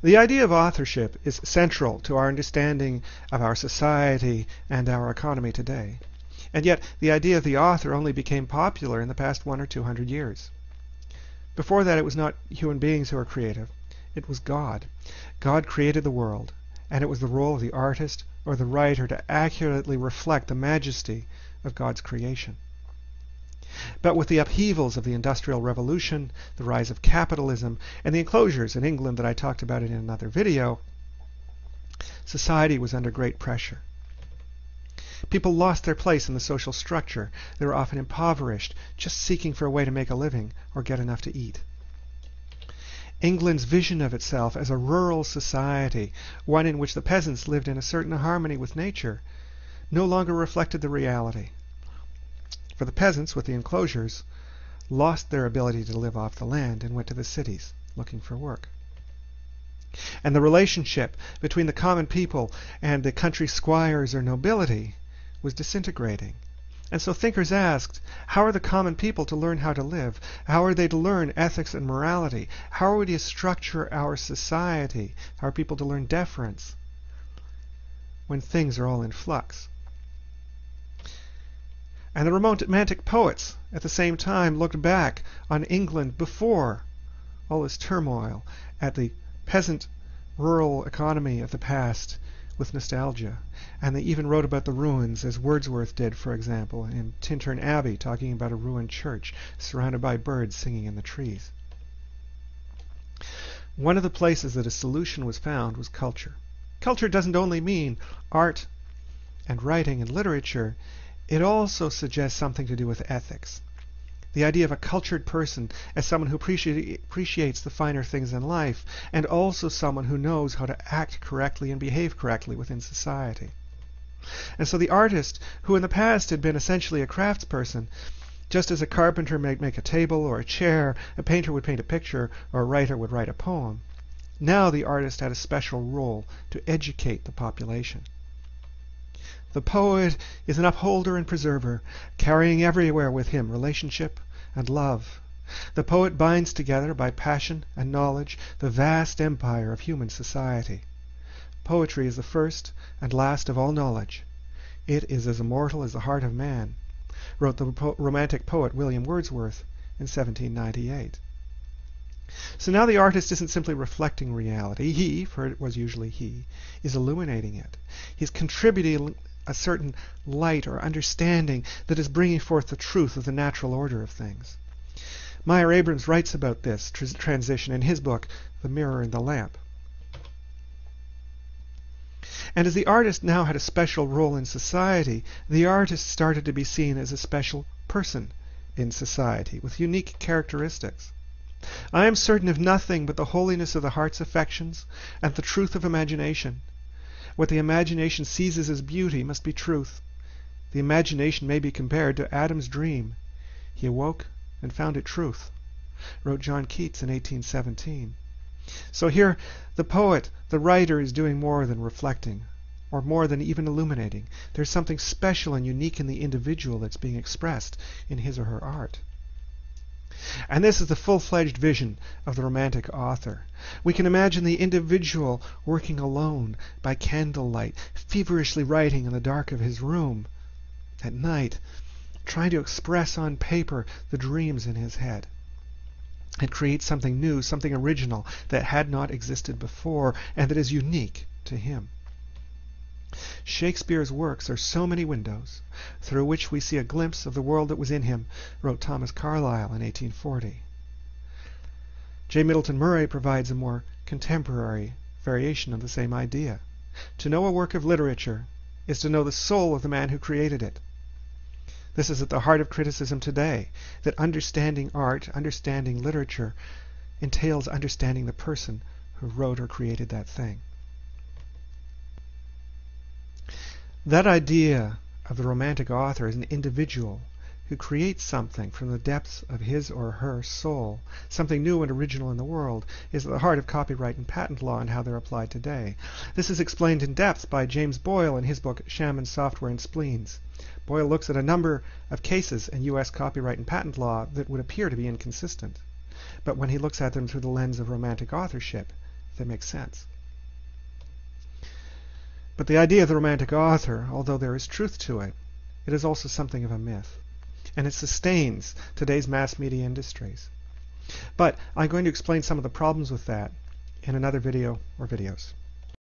The idea of authorship is central to our understanding of our society and our economy today. And yet, the idea of the author only became popular in the past one or two hundred years. Before that, it was not human beings who were creative, it was God. God created the world, and it was the role of the artist or the writer to accurately reflect the majesty of God's creation. But with the upheavals of the Industrial Revolution, the rise of capitalism, and the enclosures in England that I talked about in another video, society was under great pressure. People lost their place in the social structure. They were often impoverished, just seeking for a way to make a living or get enough to eat. England's vision of itself as a rural society, one in which the peasants lived in a certain harmony with nature, no longer reflected the reality for the peasants with the enclosures lost their ability to live off the land and went to the cities looking for work. And the relationship between the common people and the country squires or nobility was disintegrating. And so thinkers asked, how are the common people to learn how to live? How are they to learn ethics and morality? How are we to structure our society? How are people to learn deference when things are all in flux? And the Romantic poets at the same time looked back on England before all this turmoil, at the peasant rural economy of the past with nostalgia. And they even wrote about the ruins, as Wordsworth did, for example, in Tintern Abbey, talking about a ruined church surrounded by birds singing in the trees. One of the places that a solution was found was culture. Culture doesn't only mean art and writing and literature, it also suggests something to do with ethics. The idea of a cultured person as someone who appreciates the finer things in life, and also someone who knows how to act correctly and behave correctly within society. And so the artist, who in the past had been essentially a craftsperson, just as a carpenter might make a table or a chair, a painter would paint a picture, or a writer would write a poem, now the artist had a special role to educate the population. The poet is an upholder and preserver, carrying everywhere with him relationship and love. The poet binds together by passion and knowledge the vast empire of human society. Poetry is the first and last of all knowledge. It is as immortal as the heart of man, wrote the romantic poet William Wordsworth in 1798. So now the artist isn't simply reflecting reality. He, for it was usually he, is illuminating it. He's contributing a certain light or understanding that is bringing forth the truth of the natural order of things. Meyer Abrams writes about this tr transition in his book, The Mirror and the Lamp. And as the artist now had a special role in society, the artist started to be seen as a special person in society with unique characteristics. I am certain of nothing but the holiness of the heart's affections and the truth of imagination. What the imagination seizes as beauty must be truth. The imagination may be compared to Adam's dream. He awoke and found it truth, wrote John Keats in 1817. So here the poet, the writer, is doing more than reflecting, or more than even illuminating. There's something special and unique in the individual that's being expressed in his or her art. And this is the full-fledged vision of the Romantic author. We can imagine the individual working alone by candlelight, feverishly writing in the dark of his room at night, trying to express on paper the dreams in his head and create something new, something original that had not existed before and that is unique to him. Shakespeare's works are so many windows through which we see a glimpse of the world that was in him, wrote Thomas Carlyle in 1840. J. Middleton Murry provides a more contemporary variation of the same idea. To know a work of literature is to know the soul of the man who created it. This is at the heart of criticism today, that understanding art, understanding literature, entails understanding the person who wrote or created that thing. That idea of the romantic author as an individual who creates something from the depths of his or her soul, something new and original in the world, is at the heart of copyright and patent law and how they're applied today. This is explained in depth by James Boyle in his book Shaman Software and Spleens. Boyle looks at a number of cases in U.S. copyright and patent law that would appear to be inconsistent. But when he looks at them through the lens of romantic authorship, they make sense. But the idea of the romantic author, although there is truth to it, it is also something of a myth. And it sustains today's mass media industries. But I'm going to explain some of the problems with that in another video or videos.